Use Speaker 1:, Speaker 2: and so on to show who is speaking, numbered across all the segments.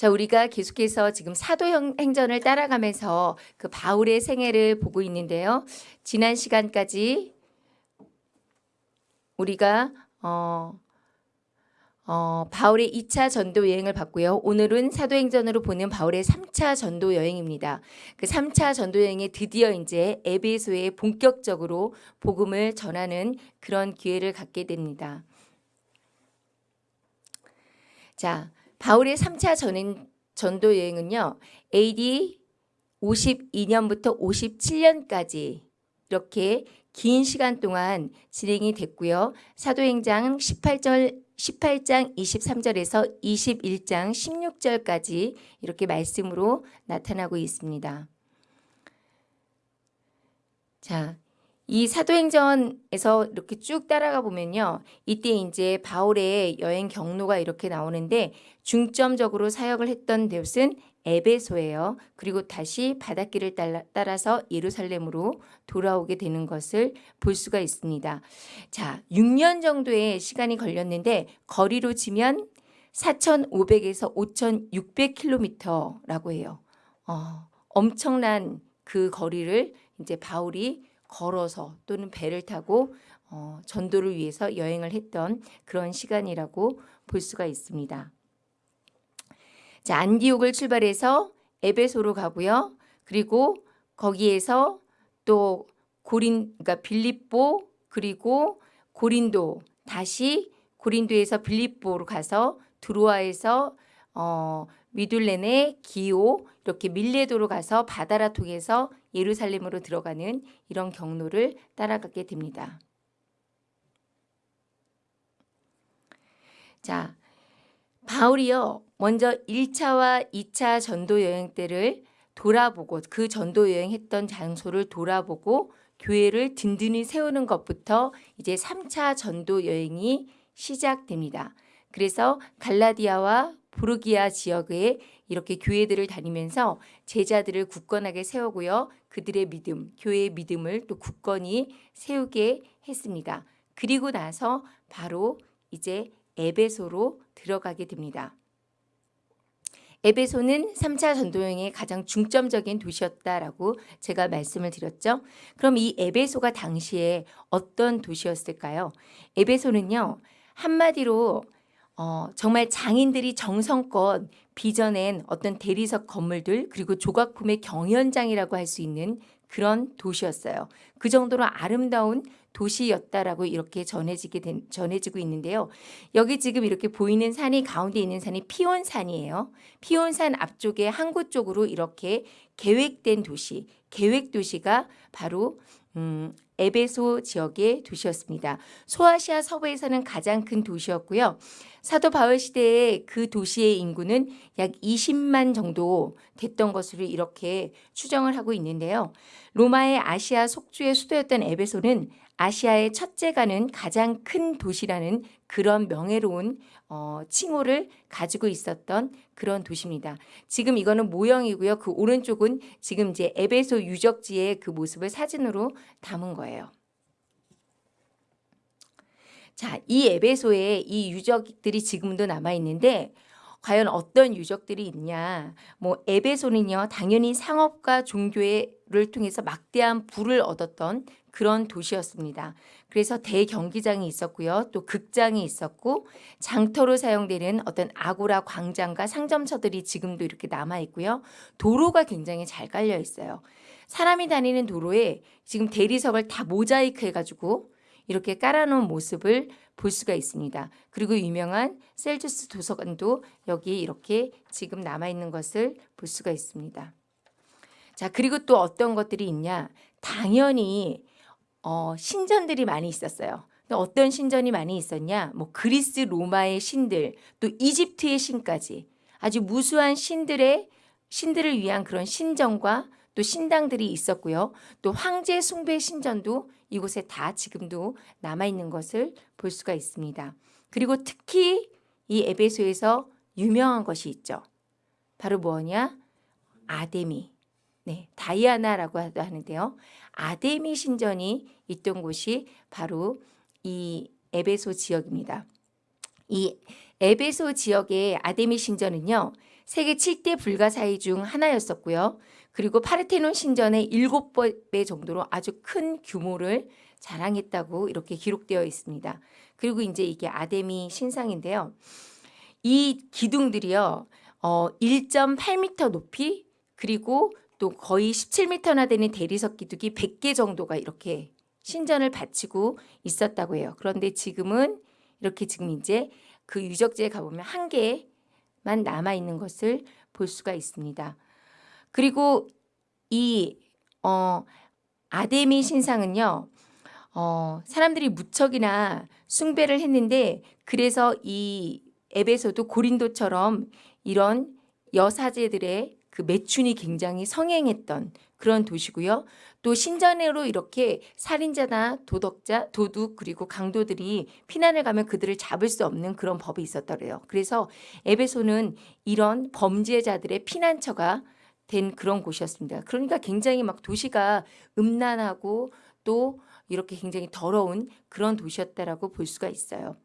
Speaker 1: 자, 우리가 계속해서 지금 사도행전을 따라가면서 그 바울의 생애를 보고 있는데요. 지난 시간까지 우리가 어, 어, 바울의 2차 전도 여행을 봤고요. 오늘은 사도행전으로 보는 바울의 3차 전도 여행입니다. 그 3차 전도 여행에 드디어 이제 에베소에 본격적으로 복음을 전하는 그런 기회를 갖게 됩니다. 자, 바울의 3차 전, 전도 여행은요. AD 52년부터 57년까지 이렇게 긴 시간 동안 진행이 됐고요. 사도행장 18절 18장 23절에서 21장 16절까지 이렇게 말씀으로 나타나고 있습니다. 자, 이 사도행전에서 이렇게 쭉 따라가 보면요. 이때 이제 바울의 여행 경로가 이렇게 나오는데 중점적으로 사역을 했던 곳은 에베소예요. 그리고 다시 바닷길을 따라서 예루살렘으로 돌아오게 되는 것을 볼 수가 있습니다. 자, 6년 정도의 시간이 걸렸는데 거리로 치면 4,500에서 5,600km라고 해요. 어, 엄청난 그 거리를 이제 바울이 걸어서 또는 배를 타고 어, 전도를 위해서 여행을 했던 그런 시간이라고 볼 수가 있습니다. 자, 안디옥을 출발해서 에베소로 가고요. 그리고 거기에서 또 고린 그러니까 빌립보 그리고 고린도 다시 고린도에서 빌립보로 가서 드로아에서 어 미둘렌의 기오 이렇게 밀레도로 가서 바다라 통해서 예루살렘으로 들어가는 이런 경로를 따라가게 됩니다. 자, 바울이요. 먼저 1차와 2차 전도 여행 때를 돌아보고 그 전도 여행했던 장소를 돌아보고 교회를 든든히 세우는 것부터 이제 3차 전도 여행이 시작됩니다. 그래서 갈라디아와 부르기아 지역에 이렇게 교회들을 다니면서 제자들을 굳건하게 세우고요. 그들의 믿음, 교회의 믿음을 또 굳건히 세우게 했습니다. 그리고 나서 바로 이제 에베소로 들어가게 됩니다. 에베소는 3차 전도여행의 가장 중점적인 도시였다라고 제가 말씀을 드렸죠. 그럼 이 에베소가 당시에 어떤 도시였을까요? 에베소는요. 한마디로 어, 정말 장인들이 정성껏 빚어낸 어떤 대리석 건물들 그리고 조각품의 경연장이라고 할 수 있는 그런 도시였어요. 그 정도로 아름다운 도시였다라고 이렇게 전해지게 된, 전해지고 있는데요. 여기 지금 이렇게 보이는 산이 가운데 있는 산이 피온산이에요. 피온산 앞쪽에 항구 쪽으로 이렇게 계획된 도시, 계획 도시가 바로 음, 에베소 지역의 도시였습니다. 소아시아 서부에서는 가장 큰 도시였고요. 사도 바울 시대에 그 도시의 인구는 약 20만 정도 됐던 것으로 이렇게 추정을 하고 있는데요. 로마의 아시아 속주의 수도였던 에베소는 아시아의 첫째가는 가장 큰 도시라는 그런 명예로운 어, 칭호를 가지고 있었던 그런 도시입니다. 지금 이거는 모형이고요. 그 오른쪽은 지금 이제 에베소 유적지의 그 모습을 사진으로 담은 거예요. 자, 이 에베소에 이 유적들이 지금도 남아 있는데 과연 어떤 유적들이 있냐? 뭐 에베소는요, 당연히 상업과 종교를 통해서 막대한 부를 얻었던 그런 도시였습니다. 그래서 대경기장이 있었고요. 또 극장이 있었고 장터로 사용되는 어떤 아고라 광장과 상점처들이 지금도 이렇게 남아 있고요. 도로가 굉장히 잘 깔려 있어요. 사람이 다니는 도로에 지금 대리석을 다 모자이크 해가지고 이렇게 깔아놓은 모습을 볼 수가 있습니다. 그리고 유명한 셀주스 도서관도 여기 이렇게 지금 남아있는 것을 볼 수가 있습니다. 자 그리고 또 어떤 것들이 있냐 당연히 어, 신전들이 많이 있었어요. 어떤 신전이 많이 있었냐? 뭐 그리스 로마의 신들, 또 이집트의 신까지 아주 무수한 신들의 신들을 위한 그런 신전과 또 신당들이 있었고요. 또 황제 숭배 신전도 이곳에 다 지금도 남아 있는 것을 볼 수가 있습니다. 그리고 특히 이 에베소에서 유명한 것이 있죠. 바로 뭐냐? 아데미. 네, 다이아나라고 하는데요. 아데미 신전이 있던 곳이 바로 이 에베소 지역입니다. 이 에베소 지역의 아데미 신전은요. 세계 7대 불가사의 중 하나였었고요. 그리고 파르테논 신전의 7배 정도로 아주 큰 규모를 자랑했다고 이렇게 기록되어 있습니다. 그리고 이제 이게 아데미 신상인데요. 이 기둥들이요. 어 1.8m 높이 그리고 또 거의 17m나 되는 대리석 기둥이 100개 정도가 이렇게 신전을 바치고 있었다고 해요. 그런데 지금은 이렇게 지금 이제 그 유적지에 가보면 한 개만 남아 있는 것을 볼 수가 있습니다. 그리고 이 어, 아데미 신상은요. 어, 사람들이 무척이나 숭배를 했는데 그래서 이 에베소도 고린도처럼 이런 여사제들의 그 매춘이 굉장히 성행했던 그런 도시고요. 또 신전으로 이렇게 살인자나 도덕자, 도둑 그리고 강도들이 피난을 가면 그들을 잡을 수 없는 그런 법이 있었더래요. 그래서 에베소는 이런 범죄자들의 피난처가 된 그런 곳이었습니다. 그러니까 굉장히 막 도시가 음란하고 또 이렇게 굉장히 더러운 그런 도시였다라고 볼 수가 있어요.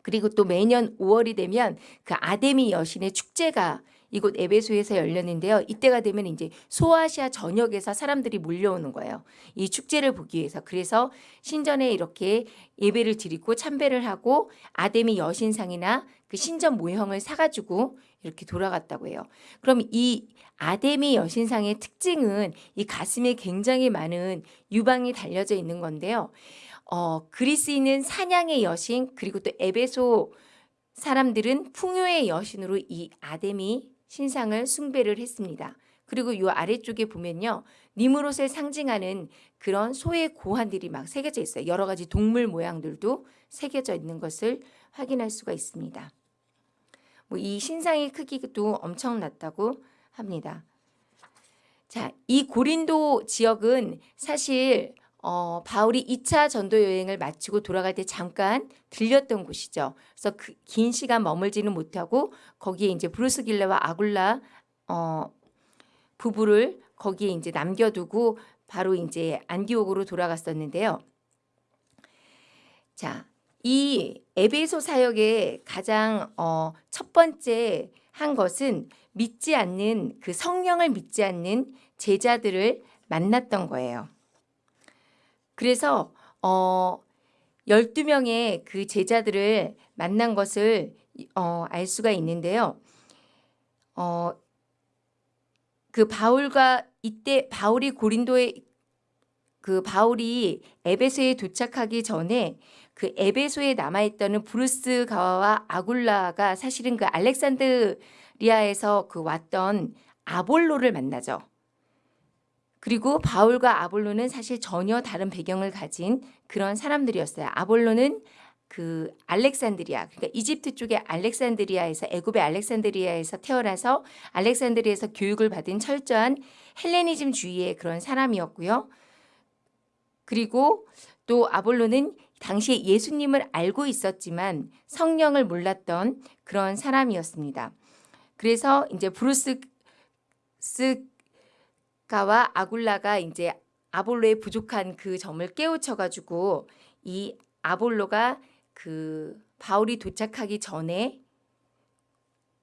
Speaker 1: 그리고 또 매년 5월이 되면 그 아데미 여신의 축제가 이곳 에베소에서 열렸는데요. 이때가 되면 이제 소아시아 전역에서 사람들이 몰려오는 거예요. 이 축제를 보기 위해서. 그래서 신전에 이렇게 예배를 드리고 참배를 하고 아데미 여신상이나 그 신전 모형을 사가지고 이렇게 돌아갔다고 해요. 그럼 이 아데미 여신상의 특징은 이 가슴에 굉장히 많은 유방이 달려져 있는 건데요. 어, 그리스인은 사냥의 여신 그리고 또 에베소 사람들은 풍요의 여신으로 이 아데미 신상을 숭배를 했습니다. 그리고 이 아래쪽에 보면요. 니므롯을 상징하는 그런 소의 고환들이 막 새겨져 있어요. 여러 가지 동물 모양들도 새겨져 있는 것을 확인할 수가 있습니다. 뭐 이 신상의 크기도 엄청났다고 합니다. 자, 이 고린도 지역은 사실 어, 바울이 2차 전도 여행을 마치고 돌아갈 때 잠깐 들렸던 곳이죠. 그래서 그 긴 시간 머물지는 못하고 거기에 이제 브리스길라와 아굴라 어, 부부를 거기에 이제 남겨두고 바로 이제 안디옥으로 돌아갔었는데요. 자, 이 에베소 사역의 가장 어, 첫 번째 한 것은 믿지 않는 그 성령을 믿지 않는 제자들을 만났던 거예요. 그래서 어 12명의 그 제자들을 만난 것을 어, 알 수가 있는데요. 어, 그 바울과 이때 바울이 고린도에 그 바울이 에베소에 도착하기 전에 그 에베소에 남아있던 브리스길라와 아굴라가 사실은 그 알렉산드리아에서 그 왔던 아볼로를 만나죠. 그리고 바울과 아볼로는 사실 전혀 다른 배경을 가진 그런 사람들이었어요. 아볼로는 그 알렉산드리아 그러니까 이집트 쪽의 알렉산드리아에서 애굽의 알렉산드리아에서 태어나서 알렉산드리아에서 교육을 받은 철저한 헬레니즘 주의의 그런 사람이었고요. 그리고 또 아볼로는 당시에 예수님을 알고 있었지만 성령을 몰랐던 그런 사람이었습니다. 그래서 이제 브리스 가와 아굴라가 이제 아볼로의 부족한 그 점을 깨우쳐 가지고 이 아볼로가 그 바울이 도착하기 전에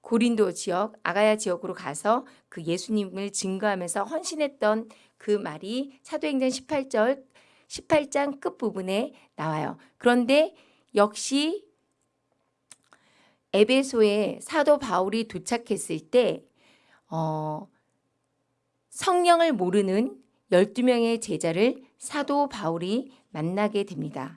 Speaker 1: 고린도 지역, 아가야 지역으로 가서 그 예수님을 증거하면서 헌신했던 그 말이 사도행전 18절 18장 끝부분에 나와요. 그런데 역시 에베소에 사도 바울이 도착했을 때 어, 성령을 모르는 12명의 제자를 사도 바울이 만나게 됩니다.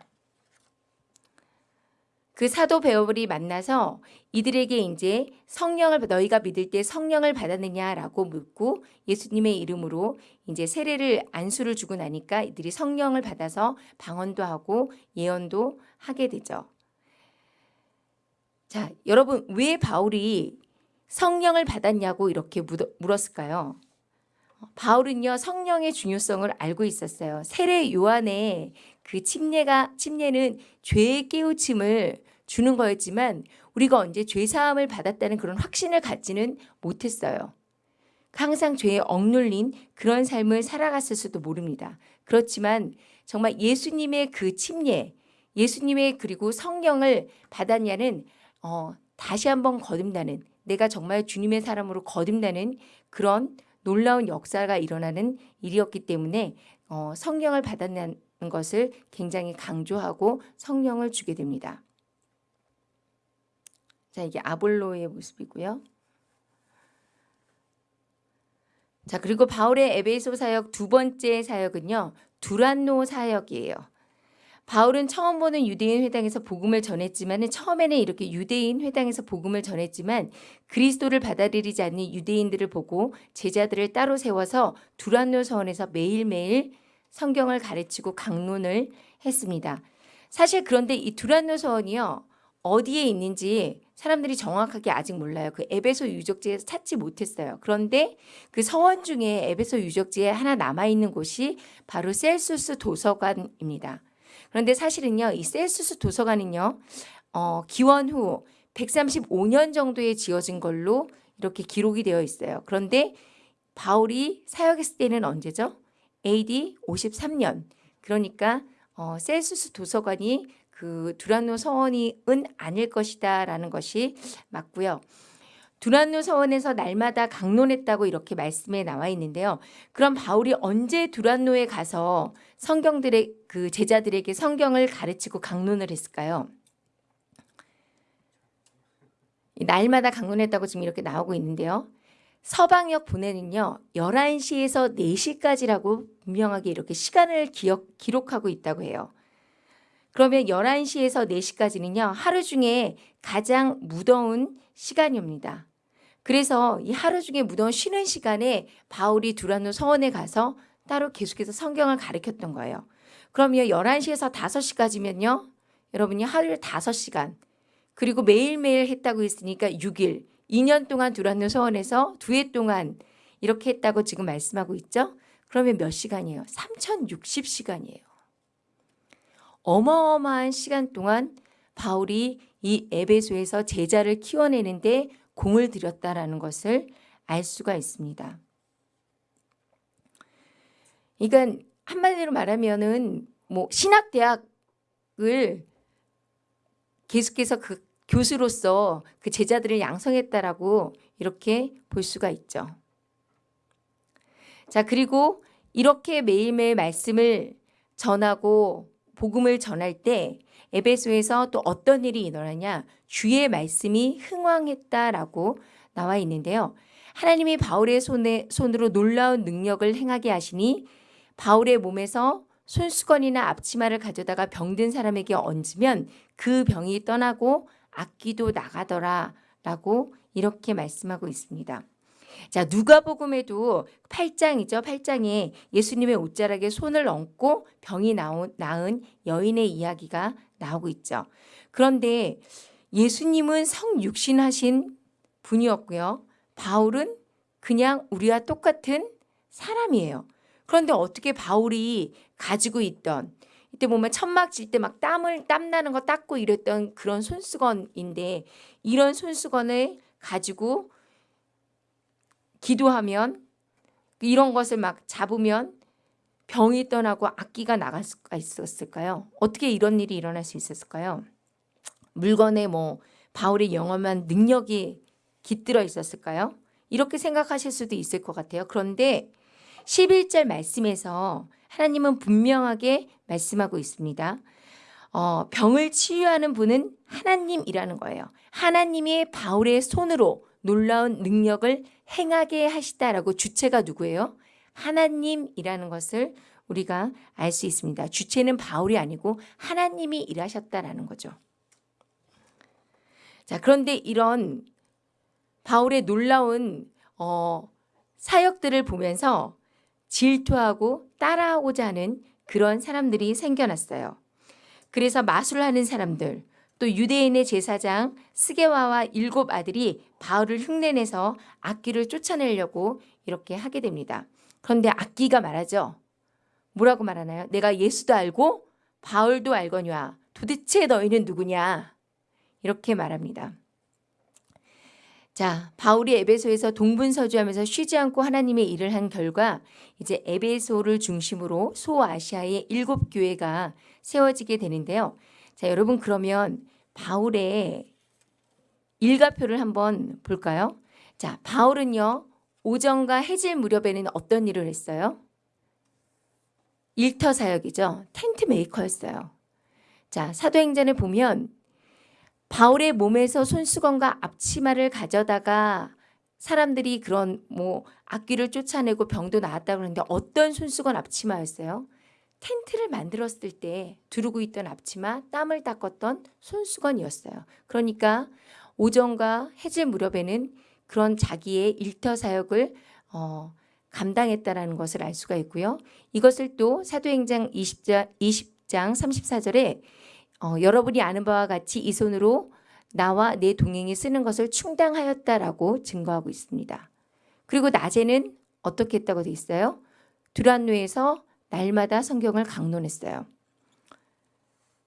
Speaker 1: 그 사도 바울이 만나서 이들에게 이제 성령을 너희가 믿을 때 성령을 받았느냐라고 묻고 예수님의 이름으로 이제 세례를 안수를 주고 나니까 이들이 성령을 받아서 방언도 하고 예언도 하게 되죠. 자, 여러분 왜 바울이 성령을 받았냐고 이렇게 물었을까요? 바울은요 성령의 중요성을 알고 있었어요. 세례 요한의 그 침례가 침례는 죄의 깨우침을 주는 거였지만 우리가 언제 죄 사함을 받았다는 그런 확신을 갖지는 못했어요. 항상 죄에 억눌린 그런 삶을 살아갔을 수도 모릅니다. 그렇지만 정말 예수님의 그 침례, 예수님의 그리고 성령을 받았냐는 어, 다시 한번 거듭나는 내가 정말 주님의 사람으로 거듭나는 그런 놀라운 역사가 일어나는 일이었기 때문에 어, 성령을 받았다는 것을 굉장히 강조하고 성령을 주게 됩니다. 자, 이게 아볼로의 모습이고요. 자, 그리고 바울의 에베소 사역 두 번째 사역은요. 두란노 사역이에요. 바울은 처음 보는 유대인 회당에서 복음을 전했지만 처음에는 이렇게 유대인 회당에서 복음을 전했지만 그리스도를 받아들이지 않는 유대인들을 보고 제자들을 따로 세워서 두란노 서원에서 매일매일 성경을 가르치고 강론을 했습니다. 사실 그런데 이 두란노 서원이요. 어디에 있는지 사람들이 정확하게 아직 몰라요. 그 에베소 유적지에서 찾지 못했어요. 그런데 그 서원 중에 에베소 유적지에 하나 남아있는 곳이 바로 셀수스 도서관입니다. 그런데 사실은요, 이 셀수스 도서관은요, 어, 기원 후 135년 정도에 지어진 걸로 이렇게 기록이 되어 있어요. 그런데 바울이 사역했을 때는 언제죠? AD 53년. 그러니까 어, 셀수스 도서관이 그 두란노 서원이은 아닐 것이다 라는 것이 맞고요. 두란노 서원에서 날마다 강론했다고 이렇게 말씀에 나와 있는데요. 그럼 바울이 언제 두란노에 가서 성경들의 그 제자들에게 성경을 가르치고 강론을 했을까요? 날마다 강론했다고 지금 이렇게 나오고 있는데요. 서방역 분에는요. 11시에서 4시까지라고 분명하게 이렇게 시간을 기억, 기록하고 있다고 해요. 그러면 11시에서 4시까지는요. 하루 중에 가장 무더운 시간입니다. 그래서 이 하루 중에 무더운 쉬는 시간에 바울이 두란노 서원에 가서 따로 계속해서 성경을 가르쳤던 거예요. 그러면 11시에서 5시까지면요. 여러분이 하루에 5시간 그리고 매일매일 했다고 했으니까 6일 2년 동안 두란노 서원에서 두 해 동안 이렇게 했다고 지금 말씀하고 있죠. 그러면 몇 시간이에요? 3060시간이에요. 어마어마한 시간 동안 바울이 이 에베소에서 제자를 키워내는데 공을 들였다라는 것을 알 수가 있습니다. 그러니까 한마디로 말하면은 뭐 신학대학을 계속해서 그 교수로서 그 제자들을 양성했다라고 이렇게 볼 수가 있죠. 자, 그리고 이렇게 매일매일 말씀을 전하고 복음을 전할 때 에베소에서 또 어떤 일이 일어나냐? 주의 말씀이 흥왕했다라고 나와 있는데요. 하나님이 바울의 손에, 손으로 놀라운 능력을 행하게 하시니 바울의 몸에서 손수건이나 앞치마를 가져다가 병든 사람에게 얹으면 그 병이 떠나고 악기도 나가더라 라고 이렇게 말씀하고 있습니다. 자, 누가복음에도 8장이죠. 8장에 예수님의 옷자락에 손을 얹고 병이 나온, 나은 여인의 이야기가 나오고 있죠. 그런데 예수님은 성육신하신 분이었고요. 바울은 그냥 우리와 똑같은 사람이에요. 그런데 어떻게 바울이 가지고 있던 이때 보면 천막 질 때 막 땀을 땀 나는 거 닦고 이랬던 그런 손수건인데 이런 손수건을 가지고 기도하면 이런 것을 막 잡으면 병이 떠나고 악기가 나갈 수가 있었을까요? 어떻게 이런 일이 일어날 수 있었을까요? 물건에 뭐 바울의 영험한 능력이 깃들어 있었을까요? 이렇게 생각하실 수도 있을 것 같아요. 그런데 11절 말씀에서 하나님은 분명하게 말씀하고 있습니다. 어, 병을 치유하는 분은 하나님이라는 거예요. 하나님이 바울의 손으로 놀라운 능력을 행하게 하시다라고 주체가 누구예요? 하나님이라는 것을 우리가 알 수 있습니다. 주체는 바울이 아니고 하나님이 일하셨다라는 거죠. 자, 그런데 이런 바울의 놀라운 어, 사역들을 보면서 질투하고 따라하고자 하는 그런 사람들이 생겨났어요. 그래서 마술하는 사람들, 또 유대인의 제사장 스게와와 일곱 아들이 바울을 흉내내서 악기를 쫓아내려고 이렇게 하게 됩니다. 그런데 악기가 말하죠. 뭐라고 말하나요? 내가 예수도 알고 바울도 알거냐. 도대체 너희는 누구냐? 이렇게 말합니다. 자, 바울이 에베소에서 동분서주하면서 쉬지 않고 하나님의 일을 한 결과 이제 에베소를 중심으로 소아시아의 일곱 교회가 세워지게 되는데요. 자, 여러분 그러면 바울의 일가표를 한번 볼까요? 자, 바울은요. 오전과 해질 무렵에는 어떤 일을 했어요? 일터 사역이죠. 텐트 메이커였어요. 자, 사도행전을 보면 바울의 몸에서 손수건과 앞치마를 가져다가 사람들이 그런 뭐 악귀를 쫓아내고 병도 나았다고 그러는데 어떤 손수건 앞치마였어요? 텐트를 만들었을 때 두르고 있던 앞치마, 땀을 닦았던 손수건이었어요. 그러니까 오전과 해질 무렵에는 그런 자기의 일터 사역을 어, 감당했다라는 것을 알 수가 있고요. 이것을 또 사도행전 20장, 20장 34절에 어, 여러분이 아는 바와 같이 이 손으로 나와 내 동행이 쓰는 것을 충당하였다라고 증거하고 있습니다. 그리고 낮에는 어떻게 했다고 돼 있어요? 두란노에서 날마다 성경을 강론했어요.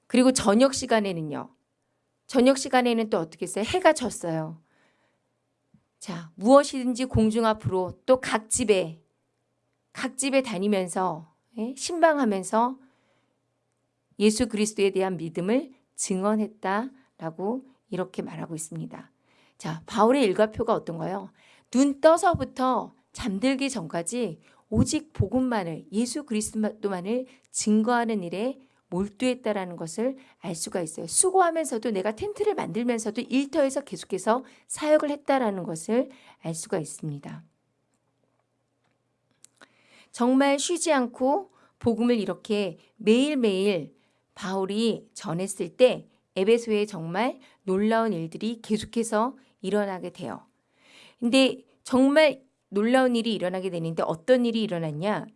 Speaker 1: 그리고 저녁 시간에는요. 저녁 시간에는 또 어떻게 했어요? 해가 졌어요. 자, 무엇이든지 공중 앞으로 또 각 집에 각 집에 다니면서 예? 신방하면서 예수 그리스도에 대한 믿음을 증언했다라고 이렇게 말하고 있습니다. 자, 바울의 일과표가 어떤가요? 눈 떠서부터 잠들기 전까지 오직 복음만을 예수 그리스도만을 증거하는 일에 몰두했다라는 것을 알 수가 있어요. 수고하면서도 내가 텐트를 만들면서도 일터에서 계속해서 사역을 했다라는 것을 알 수가 있습니다. 정말 쉬지 않고 복음을 이렇게 매일매일 바울이 전했을 때 에베소에 정말 놀라운 일들이 계속해서 일어나게 돼요. 근데 정말 놀라운 일이 일어나게 되는데 어떤 일이 일어났냐?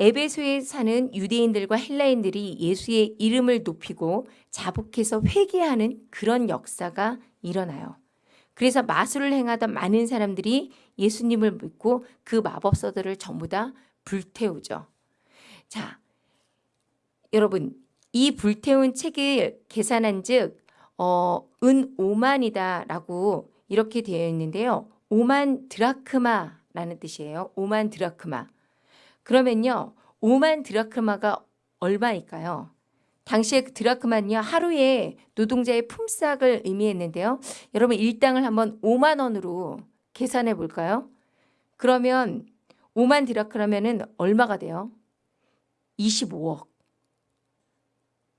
Speaker 1: 에베소에 사는 유대인들과 헬라인들이 예수의 이름을 높이고 자복해서 회개하는 그런 역사가 일어나요. 그래서 마술을 행하던 많은 사람들이 예수님을 믿고 그 마법서들을 전부 다 불태우죠. 자, 여러분 이 불태운 책을 계산한 즉, 어, 은 5만이다 라고 이렇게 되어 있는데요. 5만 드라크마 라는 뜻이에요. 5만 드라크마. 그러면요. 5만 드라크마가 얼마일까요? 당시에 그 드라크마는요. 하루에 노동자의 품삯을 의미했는데요. 여러분 일당을 한번 5만 원으로 계산해 볼까요? 그러면 5만 드라크라면은 얼마가 돼요? 25억.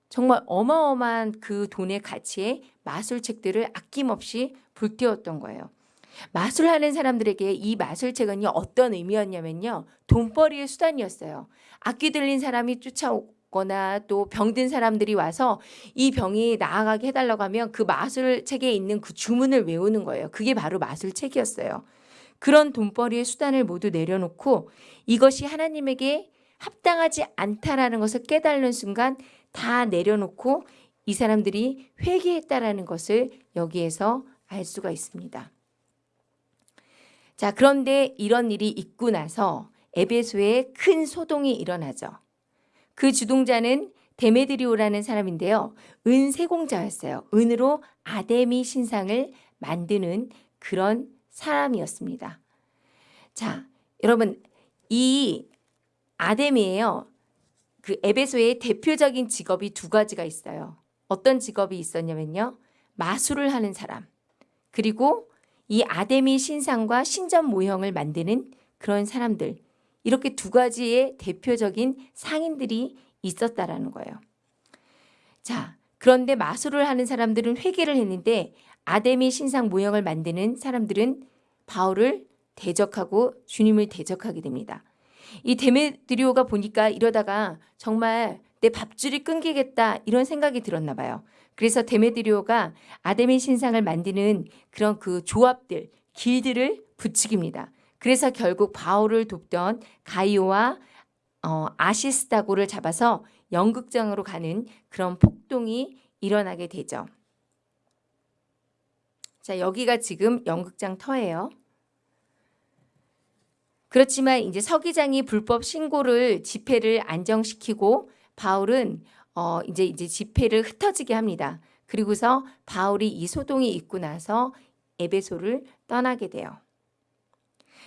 Speaker 1: 정말 어마어마한 그 돈의 가치에 마술책들을 아낌없이 불태웠던 거예요. 마술하는 사람들에게 이 마술책은요 어떤 의미였냐면요 돈벌이의 수단이었어요. 악기 들린 사람이 쫓아오거나 또 병든 사람들이 와서 이 병이 나아가게 해달라고 하면 그 마술책에 있는 그 주문을 외우는 거예요. 그게 바로 마술책이었어요. 그런 돈벌이의 수단을 모두 내려놓고 이것이 하나님에게 합당하지 않다라는 것을 깨달는 순간 다 내려놓고 이 사람들이 회개했다라는 것을 여기에서 알 수가 있습니다. 자, 그런데 이런 일이 있고 나서 에베소에 큰 소동이 일어나죠. 그 주동자는 데메드리오라는 사람인데요. 은세공자였어요. 은으로 아데미 신상을 만드는 그런 사람이었습니다. 자, 여러분 이 아데미예요. 그 에베소의 대표적인 직업이 두 가지가 있어요. 어떤 직업이 있었냐면요. 마술을 하는 사람. 그리고 이 아데미 신상과 신전 모형을 만드는 그런 사람들 이렇게 두 가지의 대표적인 상인들이 있었다라는 거예요. 자, 그런데 마술을 하는 사람들은 회개를 했는데 아데미 신상 모형을 만드는 사람들은 바울을 대적하고 주님을 대적하게 됩니다. 이 데메드리오가 보니까 이러다가 정말 내 밥줄이 끊기겠다 이런 생각이 들었나 봐요. 그래서 데메드리오가 아데미 신상을 만드는 그런 그 조합들, 길들을 부추깁니다. 그래서 결국 바울을 돕던 가이오와 어, 아시스타고를 잡아서 연극장으로 가는 그런 폭동이 일어나게 되죠. 자, 여기가 지금 연극장 터예요. 그렇지만 이제 서기장이 불법 신고를 집회를 안정시키고 바울은 어 이제 이제 집회를 흩어지게 합니다. 그리고서 바울이 이 소동이 있고 나서 에베소를 떠나게 돼요.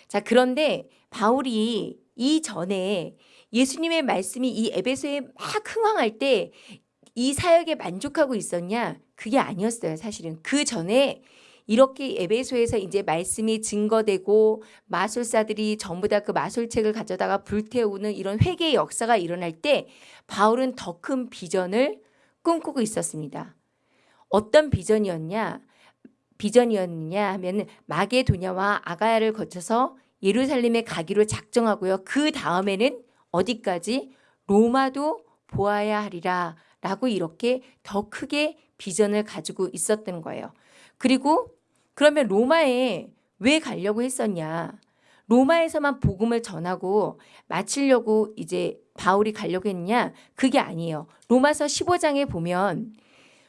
Speaker 1: 자, 그런데 바울이 이 전에 예수님의 말씀이 이 에베소에 막 흥황할 때 이 사역에 만족하고 있었냐? 그게 아니었어요, 사실은. 그 전에 이렇게 에베소에서 이제 말씀이 증거되고 마술사들이 전부 다 그 마술책을 가져다가 불태우는 이런 회개의 역사가 일어날 때 바울은 더 큰 비전을 꿈꾸고 있었습니다. 어떤 비전이었냐? 비전이었느냐 하면 마게도냐와 아가야를 거쳐서 예루살렘에 가기로 작정하고요. 그 다음에는 어디까지 로마도 보아야 하리라 라고 이렇게 더 크게 비전을 가지고 있었던 거예요. 그리고 그러면 로마에 왜 가려고 했었냐? 로마에서만 복음을 전하고 마치려고 이제 바울이 가려고 했냐? 그게 아니에요. 로마서 15장에 보면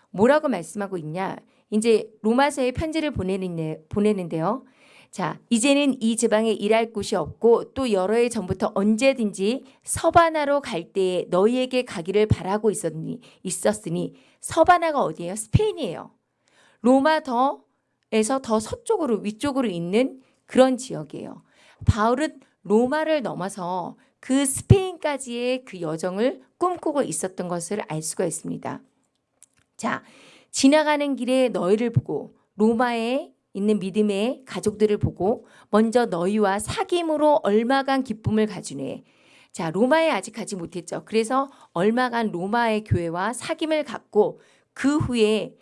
Speaker 1: 뭐라고 말씀하고 있냐? 이제 로마서에 편지를 보내는데, 보내는데요. 자, 이제는 이 지방에 일할 곳이 없고 또 여러 해 전부터 언제든지 서바나로 갈 때에 너희에게 가기를 바라고 있었니, 있었으니 서바나가 어디예요? 스페인이에요. 로마 더 에서 더 서쪽으로 위쪽으로 있는 그런 지역이에요. 바울은 로마를 넘어서 그 스페인까지의 그 여정을 꿈꾸고 있었던 것을 알 수가 있습니다. 자, 지나가는 길에 너희를 보고 로마에 있는 믿음의 가족들을 보고 먼저 너희와 사귐으로 얼마간 기쁨을 가지네. 자, 로마에 아직 가지 못했죠. 그래서 얼마간 로마의 교회와 사귐을 갖고 그 후에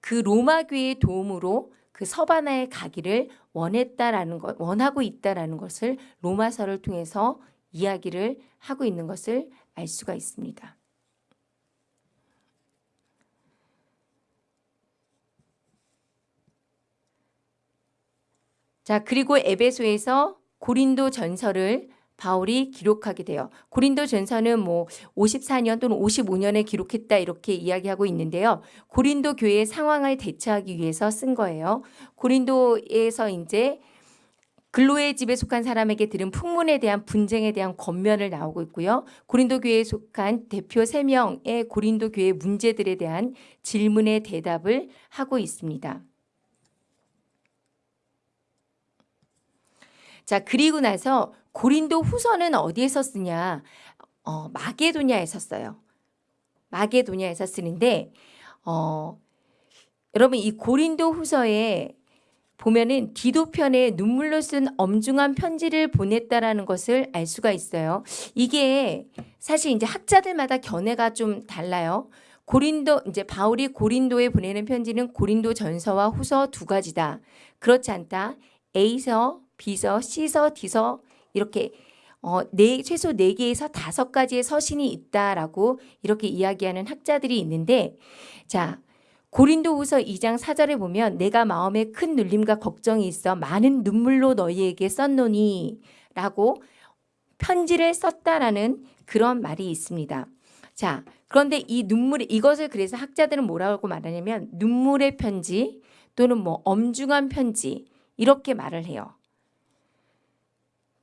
Speaker 1: 그 로마 교회의 도움으로 그 서바나에 가기를 원했다라는 것, 원하고 있다라는 것을 로마서를 통해서 이야기를 하고 있는 것을 알 수가 있습니다. 자, 그리고 에베소에서 고린도 전설을 바울이 기록하게 돼요. 고린도 전서는 뭐 54년 또는 55년에 기록했다 이렇게 이야기하고 있는데요. 고린도 교회의 상황을 대처하기 위해서 쓴 거예요. 고린도에서 이제 글로의 집에 속한 사람에게 들은 풍문에 대한 분쟁에 대한 권면을 나오고 있고요. 고린도 교회에 속한 대표 3명의 고린도 교회 문제들에 대한 질문에 대답을 하고 있습니다. 자, 그리고 나서 고린도 후서는 어디에서 쓰냐? 어, 마게도냐에서 써요. 마게도냐에서 쓰는데, 어, 여러분 이 고린도 후서에 보면은 디도편에 눈물로 쓴 엄중한 편지를 보냈다라는 것을 알 수가 있어요. 이게 사실 이제 학자들마다 견해가 좀 달라요. 고린도 이제 바울이 고린도에 보내는 편지는 고린도 전서와 후서 두 가지다. 그렇지 않다. A서 B서, C서, D서 이렇게 어, 네, 최소 네개에서 다섯 가지의 서신이 있다라고 이렇게 이야기하는 학자들이 있는데 자, 고린도후서 2장 4절에 보면 내가 마음에 큰 눌림과 걱정이 있어 많은 눈물로 너희에게 썼노니 라고 편지를 썼다라는 그런 말이 있습니다. 자, 그런데 이 눈물 이것을 그래서 학자들은 뭐라고 말하냐면 눈물의 편지 또는 뭐 엄중한 편지 이렇게 말을 해요.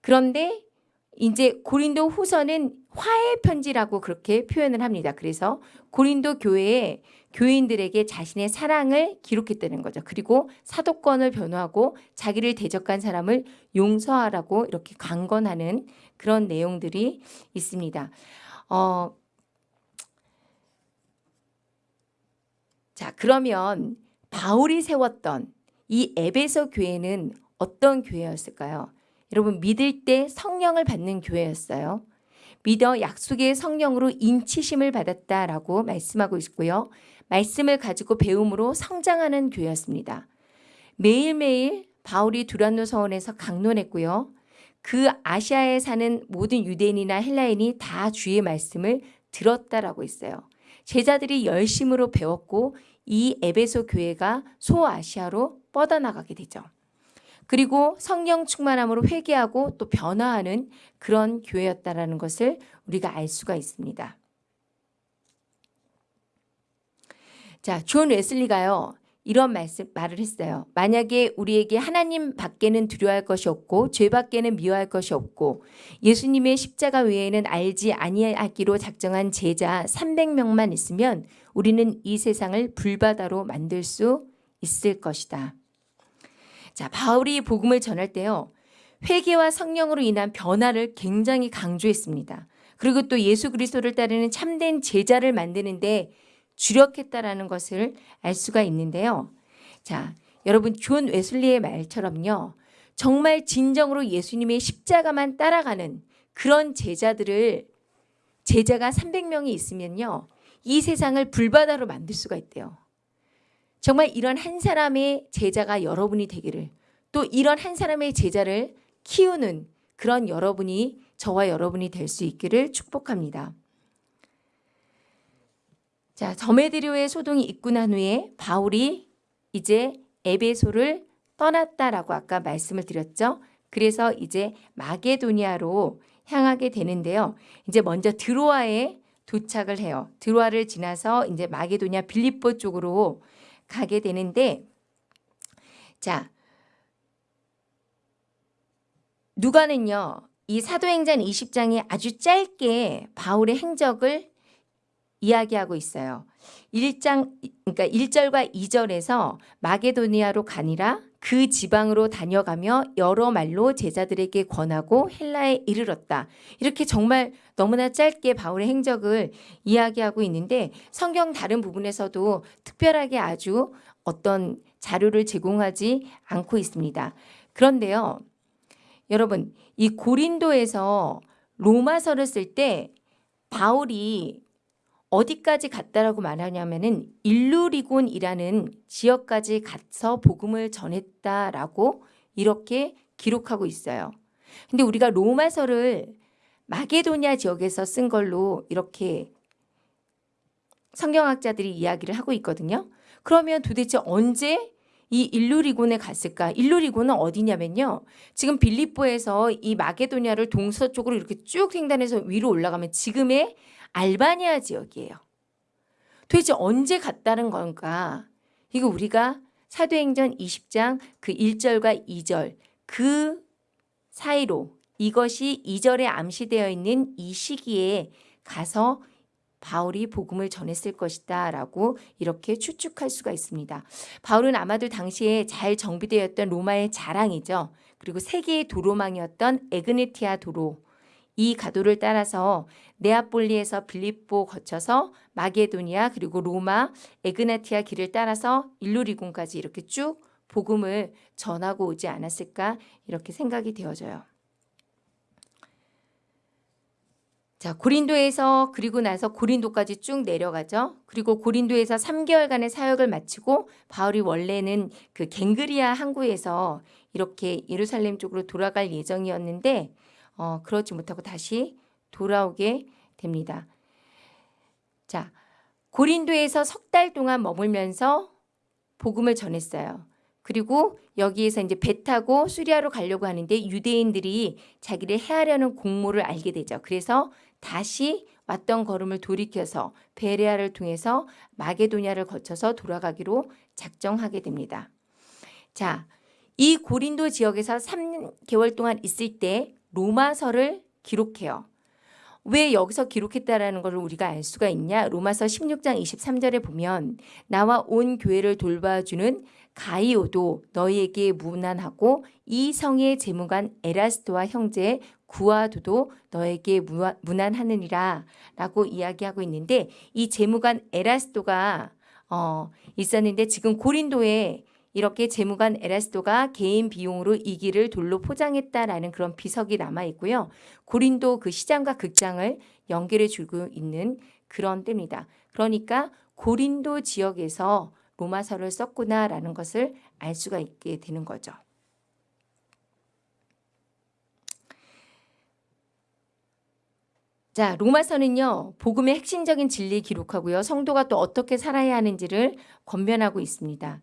Speaker 1: 그런데 이제 고린도 후서는 화해 편지라고 그렇게 표현을 합니다. 그래서 고린도 교회에 교인들에게 자신의 사랑을 기록했다는 거죠. 그리고 사도권을 변호하고 자기를 대적한 사람을 용서하라고 이렇게 강건하는 그런 내용들이 있습니다. 어, 자, 그러면 바울이 세웠던 이 에베소 교회는 어떤 교회였을까요? 여러분 믿을 때 성령을 받는 교회였어요. 믿어 약속의 성령으로 인치심을 받았다라고 말씀하고 있고요. 말씀을 가지고 배움으로 성장하는 교회였습니다. 매일매일 바울이 두란노 서원에서 강론했고요. 그 아시아에 사는 모든 유대인이나 헬라인이 다 주의 말씀을 들었다라고 있어요. 제자들이 열심으로 배웠고 이 에베소 교회가 소아시아로 뻗어나가게 되죠. 그리고 성령 충만함으로 회개하고 또 변화하는 그런 교회였다라는 것을 우리가 알 수가 있습니다. 자, 존 웨슬리가요. 이런 말씀 말을 했어요. 만약에 우리에게 하나님 밖에는 두려워할 것이 없고 죄 밖에는 미워할 것이 없고 예수님의 십자가 외에는 알지 아니하기로 작정한 제자 300명만 있으면 우리는 이 세상을 불바다로 만들 수 있을 것이다. 자, 바울이 복음을 전할 때요. 회개와 성령으로 인한 변화를 굉장히 강조했습니다. 그리고 또 예수 그리스도를 따르는 참된 제자를 만드는데 주력했다라는 것을 알 수가 있는데요. 자, 여러분 존 웨슬리의 말처럼요. 정말 진정으로 예수님의 십자가만 따라가는 그런 제자들을 제자가 300명이 있으면요. 이 세상을 불바다로 만들 수가 있대요. 정말 이런 한 사람의 제자가 여러분이 되기를 또 이런 한 사람의 제자를 키우는 그런 여러분이 저와 여러분이 될 수 있기를 축복합니다. 자, 점에드리오의 소동이 있고 난 후에 바울이 이제 에베소를 떠났다라고 아까 말씀을 드렸죠. 그래서 이제 마게도니아로 향하게 되는데요. 이제 먼저 드로아에 도착을 해요. 드로아를 지나서 이제 마게도니아 빌립보 쪽으로 가게 되는데 자 누가는요. 이 사도행전 20장에 아주 짧게 바울의 행적을 이야기하고 있어요. 1장 그러니까 1절과 2절에서 마게도니아로 가니라 그 지방으로 다녀가며 여러 말로 제자들에게 권하고 헬라에 이르렀다. 이렇게 정말 너무나 짧게 바울의 행적을 이야기하고 있는데 성경 다른 부분에서도 특별하게 아주 어떤 자료를 제공하지 않고 있습니다. 그런데요. 여러분, 이 고린도에서 로마서를 쓸 때 바울이 어디까지 갔다라고 말하냐면은 일루리곤이라는 지역까지 가서 복음을 전했다라고 이렇게 기록하고 있어요. 근데 우리가 로마서를 마게도니아 지역에서 쓴 걸로 이렇게 성경학자들이 이야기를 하고 있거든요. 그러면 도대체 언제 이 일루리곤에 갔을까? 일루리곤은 어디냐면요. 지금 빌립보에서 이 마게도니아를 동서쪽으로 이렇게 쭉 횡단해서 위로 올라가면 지금의 알바니아 지역이에요. 도대체 언제 갔다는 건가? 이거 우리가 사도행전 20장 그 1절과 2절 그 사이로 이것이 2절에 암시되어 있는 이 시기에 가서 바울이 복음을 전했을 것이다 라고 이렇게 추측할 수가 있습니다. 바울은 아마도 당시에 잘 정비되었던 로마의 자랑이죠. 그리고 세계의 도로망이었던 에그네티아 도로 이 가도를 따라서 네아폴리에서 빌립보 거쳐서 마게도니아 그리고 로마 에그나티아 길을 따라서 일루리군까지 이렇게 쭉 복음을 전하고 오지 않았을까 이렇게 생각이 되어져요. 자, 고린도에서 그리고 나서 고린도까지 쭉 내려가죠. 그리고 고린도에서 3개월간의 사역을 마치고 바울이 원래는 그 갱그리아 항구에서 이렇게 예루살렘 쪽으로 돌아갈 예정이었는데 어, 그러지 못하고 다시 돌아오게 됩니다. 자, 고린도에서 석 달 동안 머물면서 복음을 전했어요. 그리고 여기에서 이제 배 타고 수리아로 가려고 하는데 유대인들이 자기를 해하려는 공모를 알게 되죠. 그래서 다시 왔던 걸음을 돌이켜서 베레아를 통해서 마게도냐를 거쳐서 돌아가기로 작정하게 됩니다. 자, 이 고린도 지역에서 3개월 동안 있을 때 로마서를 기록해요. 왜 여기서 기록했다라는 것을 우리가 알 수가 있냐? 로마서 16장 23절에 보면 나와 온 교회를 돌봐주는 가이오도 너희에게 무난하고 이 성의 재무관 에라스토와 형제 구아도도 너에게 무난하느니라 라고 이야기하고 있는데 이 재무관 에라스토가 어, 있었는데 지금 고린도에 이렇게 재무관 에라스도가 개인 비용으로 이 길을 돌로 포장했다라는 그런 비석이 남아 있고요. 고린도 그 시장과 극장을 연결해 주고 있는 그런 때입니다. 그러니까 고린도 지역에서 로마서를 썼구나라는 것을 알 수가 있게 되는 거죠. 자, 로마서는요, 복음의 핵심적인 진리 기록하고요, 성도가 또 어떻게 살아야 하는지를 권면하고 있습니다.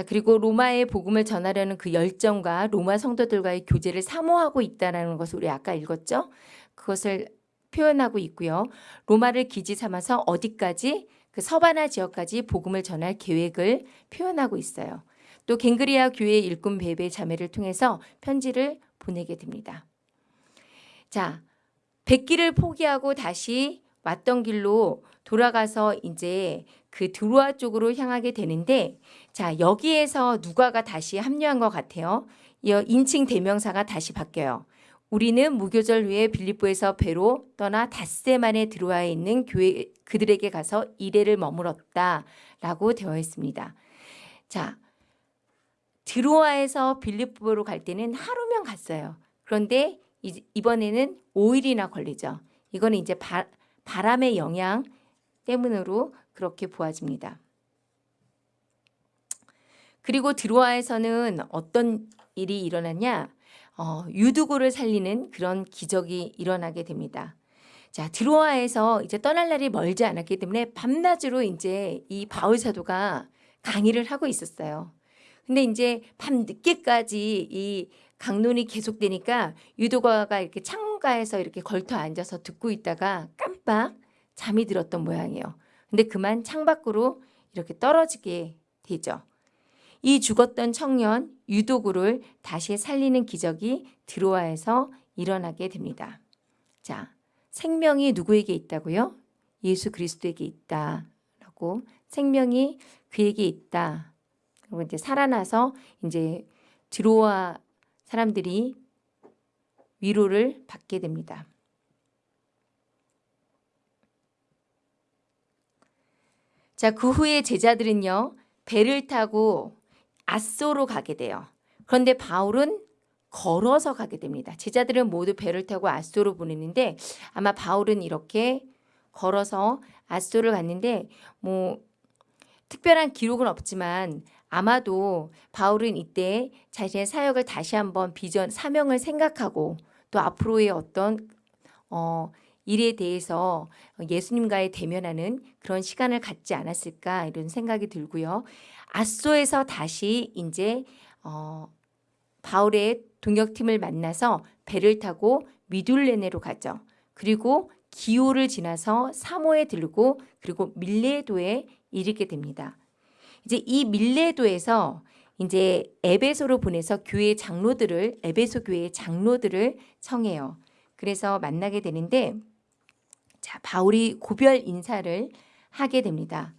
Speaker 1: 자, 그리고 로마의 복음을 전하려는 그 열정과 로마 성도들과의 교제를 사모하고 있다는 것을 우리 아까 읽었죠? 그것을 표현하고 있고요. 로마를 기지 삼아서 어디까지 그 서바나 지역까지 복음을 전할 계획을 표현하고 있어요. 또 갱그리아 교회 일꾼 베베 자매를 통해서 편지를 보내게 됩니다. 자, 백기를 포기하고 다시 왔던 길로 돌아가서 이제 그 드로아 쪽으로 향하게 되는데 자 여기에서 누가가 다시 합류한 것 같아요. 인칭 대명사가 다시 바뀌어요. 우리는 무교절 후에 빌립보에서 배로 떠나 닷새 만에 드로아에 있는 교회 그들에게 가서 이래를 머물었다 라고 되어 있습니다. 자 드로아에서 빌립보로 갈 때는 하루면 갔어요. 그런데 이- 이번에는 5일이나 걸리죠. 이거는 이제 바, 바람의 영향 때문으로 그렇게 보아집니다. 그리고 드로아에서는 어떤 일이 일어났냐? 어, 유두고를 살리는 그런 기적이 일어나게 됩니다. 자, 드로아에서 이제 떠날 날이 멀지 않았기 때문에 밤낮으로 이제 이 바울 사도가 강의를 하고 있었어요. 근데 이제 밤 늦게까지 이 강론이 계속되니까 유도가가 이렇게 창가에서 이렇게 걸터 앉아서 듣고 있다가 깜빡 잠이 들었던 모양이에요. 근데 그만 창밖으로 이렇게 떨어지게 되죠. 이 죽었던 청년 유도구를 다시 살리는 기적이 드로아에서 일어나게 됩니다. 자, 생명이 누구에게 있다고요? 예수 그리스도에게 있다라고 생명이 그에게 있다. 그리고 이제 살아나서 이제 드로아 사람들이 위로를 받게 됩니다. 자, 그 후에 제자들은요, 배를 타고 아소로 가게 돼요. 그런데 바울은 걸어서 가게 됩니다. 제자들은 모두 배를 타고 아소로 보내는데 아마 바울은 이렇게 걸어서 아소를 갔는데 뭐 특별한 기록은 없지만 아마도 바울은 이때 자신의 사역을 다시 한번 비전 사명을 생각하고 또 앞으로의 어떤 어 일에 대해서 예수님과의 대면하는 그런 시간을 갖지 않았을까 이런 생각이 들고요. 아소에서 다시 이제 어 바울의 동역팀을 만나서 배를 타고 미둘레네로 가죠. 그리고 기호를 지나서 사모에 들고 그리고 밀레도에 이르게 됩니다. 이제 이 밀레도에서 이제 에베소로 보내서 교회 장로들을 에베소 교회 장로들을 청해요. 그래서 만나게 되는데 자 바울이 고별 인사를 하게 됩니다.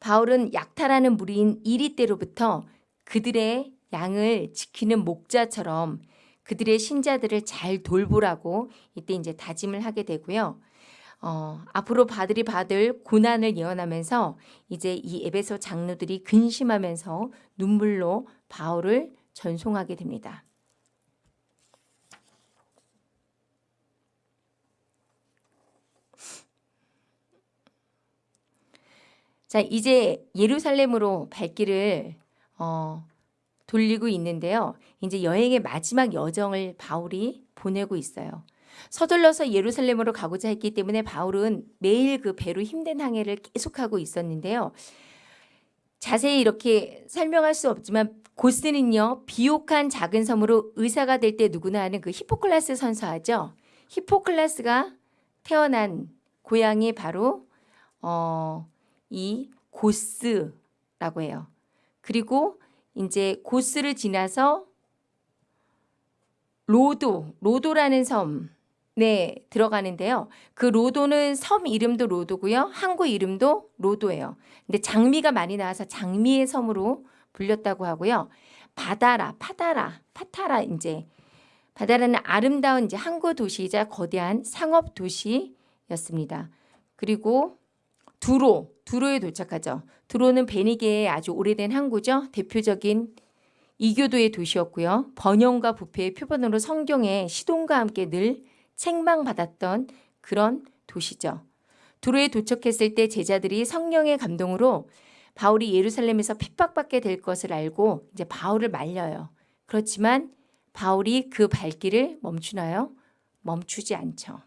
Speaker 1: 바울은 약탈하는 무리인 이리 때로부터 그들의 양을 지키는 목자처럼 그들의 신자들을 잘 돌보라고 이때 이제 다짐을 하게 되고요. 어, 앞으로 바들이 받을 고난을 예언하면서 이제 이 에베소 장로들이 근심하면서 눈물로 바울을 전송하게 됩니다. 자, 이제 예루살렘으로 발길을 어, 돌리고 있는데요. 이제 여행의 마지막 여정을 바울이 보내고 있어요. 서둘러서 예루살렘으로 가고자 했기 때문에 바울은 매일 그 배로 힘든 항해를 계속하고 있었는데요. 자세히 이렇게 설명할 수 없지만 고스는요 비옥한 작은 섬으로 의사가 될 때 누구나 아는 그 히포클라스 선서하죠. 히포클라스가 태어난 고향이 바로 어, 이 고스라고 해요. 그리고 이제 고스를 지나서 로도, 로도라는 섬, 네, 들어가는데요. 그 로도는 섬 이름도 로도고요. 항구 이름도 로도예요. 근데 장미가 많이 나와서 장미의 섬으로 불렸다고 하고요. 바다라, 파다라, 파타라 이제 바다라는 아름다운 이제 항구 도시이자 거대한 상업 도시였습니다. 그리고 두로, 두로에 도착하죠. 두로는 베니게의 아주 오래된 항구죠. 대표적인 이교도의 도시였고요. 번영과 부패의 표본으로 성경의 시동과 함께 늘 책망받았던 그런 도시죠. 두로에 도착했을 때 제자들이 성령의 감동으로 바울이 예루살렘에서 핍박받게 될 것을 알고 이제 바울을 말려요. 그렇지만 바울이 그 발길을 멈추나요? 멈추지 않죠.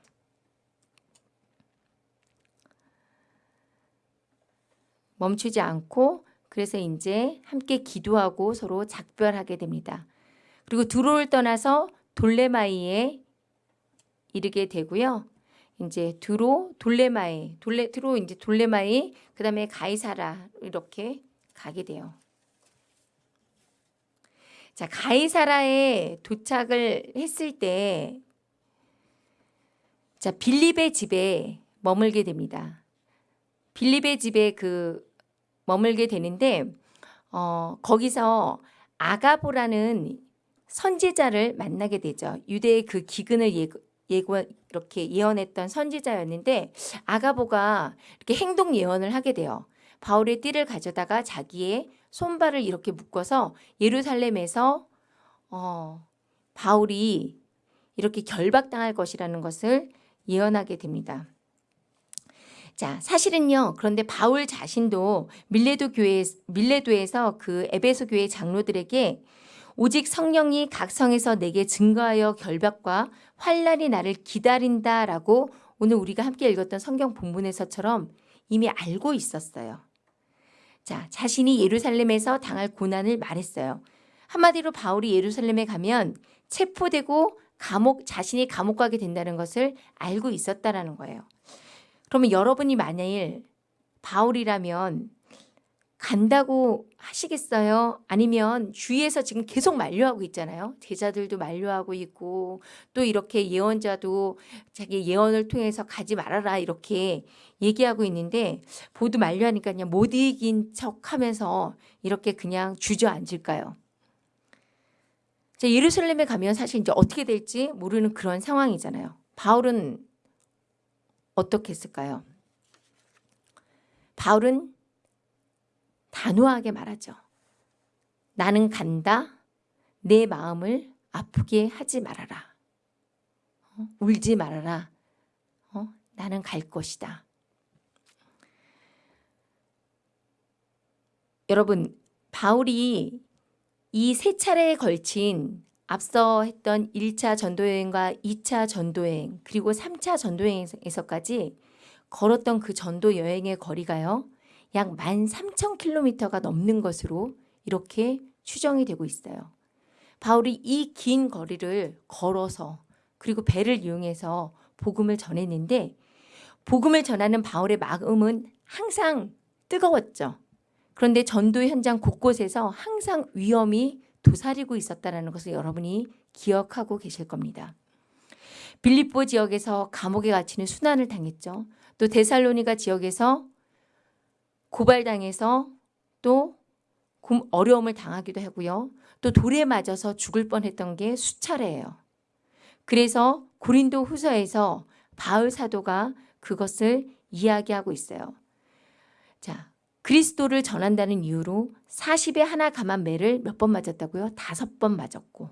Speaker 1: 멈추지 않고 그래서 이제 함께 기도하고 서로 작별하게 됩니다. 그리고 두로를 떠나서 돌레마이에 이르게 되고요. 이제 두로, 돌레마이, 돌레 두로 이제 돌레마이, 그 다음에 가이사라 이렇게 가게 돼요. 자, 가이사라에 도착을 했을 때 자, 빌립의 집에 머물게 됩니다. 빌립의 집에 그 머물게 되는데 어, 거기서 아가보라는 선지자를 만나게 되죠. 유대의 그 기근을 예고, 예고 이렇게 예언했던 선지자였는데 아가보가 이렇게 행동 예언을 하게 돼요. 바울의 띠를 가져다가 자기의 손발을 이렇게 묶어서 예루살렘에서 어, 바울이 이렇게 결박당할 것이라는 것을 예언하게 됩니다. 자, 사실은요. 그런데 바울 자신도 밀레도 교회 밀레도에서 그 에베소 교회 장로들에게 오직 성령이 각 성에서 내게 증거하여 결박과 환란이 나를 기다린다라고 오늘 우리가 함께 읽었던 성경 본문에서처럼 이미 알고 있었어요. 자, 자신이 예루살렘에서 당할 고난을 말했어요. 한마디로 바울이 예루살렘에 가면 체포되고 감옥 자신이 감옥 가게 된다는 것을 알고 있었다라는 거예요. 그러면 여러분이 만일 바울이라면 간다고 하시겠어요? 아니면 주위에서 지금 계속 만류하고 있잖아요. 제자들도 만류하고 있고 또 이렇게 예언자도 자기 예언을 통해서 가지 말아라 이렇게 얘기하고 있는데 모두 만류하니까 그냥 못 이긴 척하면서 이렇게 그냥 주저앉을까요? 자, 예루살렘에 가면 사실 이제 어떻게 될지 모르는 그런 상황이잖아요. 바울은 어떻게 했을까요? 바울은 단호하게 말하죠. 나는 간다. 내 마음을 아프게 하지 말아라. 어? 울지 말아라. 어? 나는 갈 것이다. 여러분, 바울이 이 세 차례에 걸친 앞서 했던 1차 전도여행과 2차 전도여행 그리고 3차 전도여행에서까지 걸었던 그 전도 여행의 거리가요. 약 13,000km가 넘는 것으로 이렇게 추정이 되고 있어요. 바울이 이 긴 거리를 걸어서 그리고 배를 이용해서 복음을 전했는데 복음을 전하는 바울의 마음은 항상 뜨거웠죠. 그런데 전도 현장 곳곳에서 항상 위험이 도사리고 있었다는 것을 여러분이 기억하고 계실 겁니다. 빌립보 지역에서 감옥에 갇히는 순환을 당했죠. 또 데살로니가 지역에서 고발당해서 또 어려움을 당하기도 하고요. 또 돌에 맞아서 죽을 뻔했던 게 수차례예요. 그래서 고린도 후서에서 바울 사도가 그것을 이야기하고 있어요. 자, 그리스도를 전한다는 이유로 40에 하나 감한 매를 몇 번 맞았다고요? 다섯 번 맞았고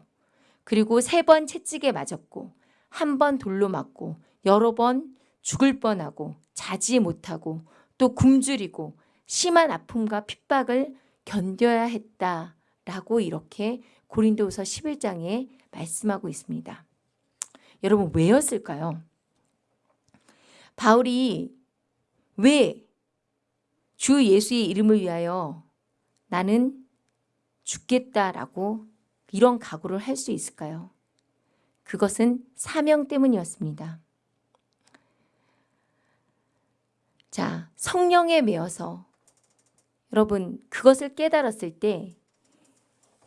Speaker 1: 그리고 세 번 채찍에 맞았고 한 번 돌로 맞고 여러 번 죽을 뻔하고 자지 못하고 또 굶주리고 심한 아픔과 핍박을 견뎌야 했다라고 이렇게 고린도후서 11장에 말씀하고 있습니다. 여러분 왜였을까요? 바울이 왜 주 예수의 이름을 위하여 나는 죽겠다라고 이런 각오를 할 수 있을까요? 그것은 사명 때문이었습니다. 자, 성령에 매어서 여러분 그것을 깨달았을 때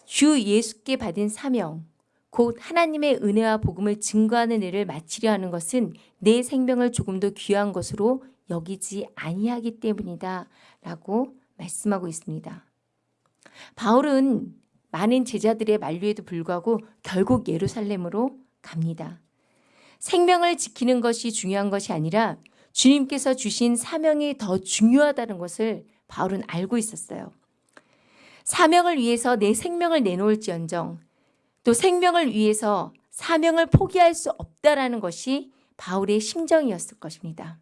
Speaker 1: 주 예수께 받은 사명 곧 하나님의 은혜와 복음을 증거하는 일을 마치려 하는 것은 내 생명을 조금 더 귀한 것으로 여기지 아니하기 때문이다 라고 말씀하고 있습니다. 바울은 많은 제자들의 만류에도 불구하고 결국 예루살렘으로 갑니다. 생명을 지키는 것이 중요한 것이 아니라 주님께서 주신 사명이 더 중요하다는 것을 바울은 알고 있었어요. 사명을 위해서 내 생명을 내놓을지언정 또 생명을 위해서 사명을 포기할 수 없다라는 것이 바울의 심정이었을 것입니다.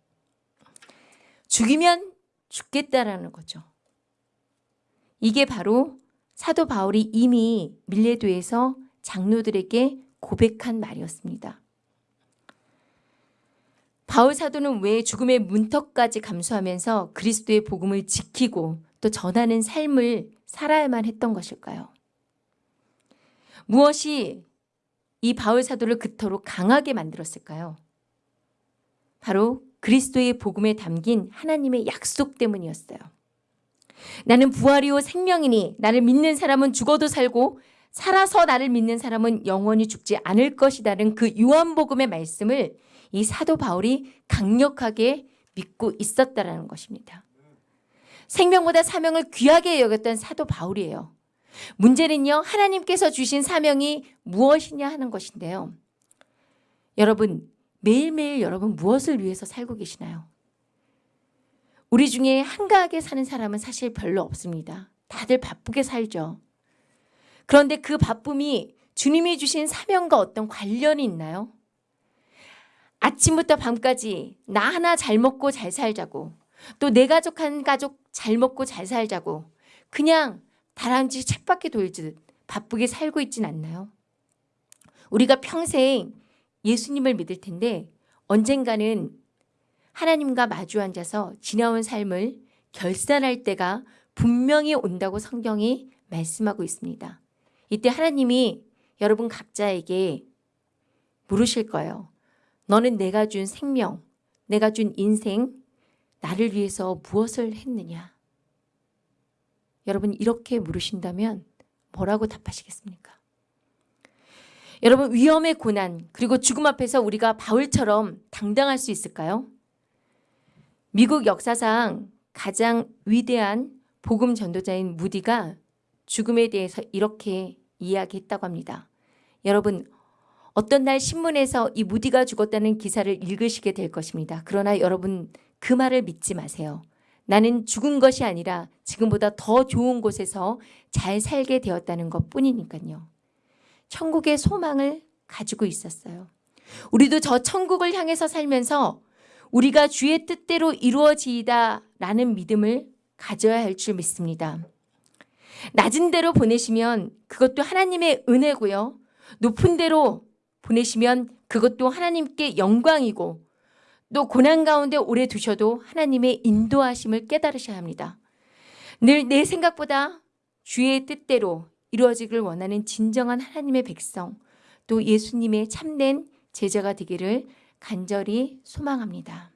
Speaker 1: 죽이면 죽겠다라는 거죠. 이게 바로 사도 바울이 이미 밀레도에서 장로들에게 고백한 말이었습니다. 바울 사도는 왜 죽음의 문턱까지 감수하면서 그리스도의 복음을 지키고 또 전하는 삶을 살아야만 했던 것일까요? 무엇이 이 바울 사도를 그토록 강하게 만들었을까요? 바로 그리스도의 복음에 담긴 하나님의 약속 때문이었어요. 나는 부활이요 생명이니 나를 믿는 사람은 죽어도 살고 살아서 나를 믿는 사람은 영원히 죽지 않을 것이다는 그 요한복음의 말씀을 이 사도 바울이 강력하게 믿고 있었다라는 것입니다. 생명보다 사명을 귀하게 여겼던 사도 바울이에요. 문제는요. 하나님께서 주신 사명이 무엇이냐 하는 것인데요. 여러분 매일매일 여러분 무엇을 위해서 살고 계시나요? 우리 중에 한가하게 사는 사람은 사실 별로 없습니다. 다들 바쁘게 살죠. 그런데 그 바쁨이 주님이 주신 사명과 어떤 관련이 있나요? 아침부터 밤까지 나 하나 잘 먹고 잘 살자고 또 내 가족 한 가족 잘 먹고 잘 살자고 그냥 다람쥐 책밖에 돌듯 바쁘게 살고 있진 않나요? 우리가 평생 예수님을 믿을 텐데 언젠가는 하나님과 마주 앉아서 지나온 삶을 결산할 때가 분명히 온다고 성경이 말씀하고 있습니다. 이때 하나님이 여러분 각자에게 물으실 거예요. 너는 내가 준 생명, 내가 준 인생, 나를 위해서 무엇을 했느냐? 여러분 이렇게 물으신다면 뭐라고 답하시겠습니까? 여러분 위험의 고난 그리고 죽음 앞에서 우리가 바울처럼 당당할 수 있을까요? 미국 역사상 가장 위대한 복음 전도자인 무디가 죽음에 대해서 이렇게 이야기했다고 합니다. 여러분 어떤 날 신문에서 이 무디가 죽었다는 기사를 읽으시게 될 것입니다. 그러나 여러분 그 말을 믿지 마세요. 나는 죽은 것이 아니라 지금보다 더 좋은 곳에서 잘 살게 되었다는 것 뿐이니까요. 천국의 소망을 가지고 있었어요. 우리도 저 천국을 향해서 살면서 우리가 주의 뜻대로 이루어지이다 라는 믿음을 가져야 할 줄 믿습니다. 낮은 데로 보내시면 그것도 하나님의 은혜고요. 높은 데로 보내시면 그것도 하나님께 영광이고 또 고난 가운데 오래 두셔도 하나님의 인도하심을 깨달으셔야 합니다. 늘 내 생각보다 주의 뜻대로 이루어지길 원하는 진정한 하나님의 백성 또 예수님의 참된 제자가 되기를 간절히 소망합니다.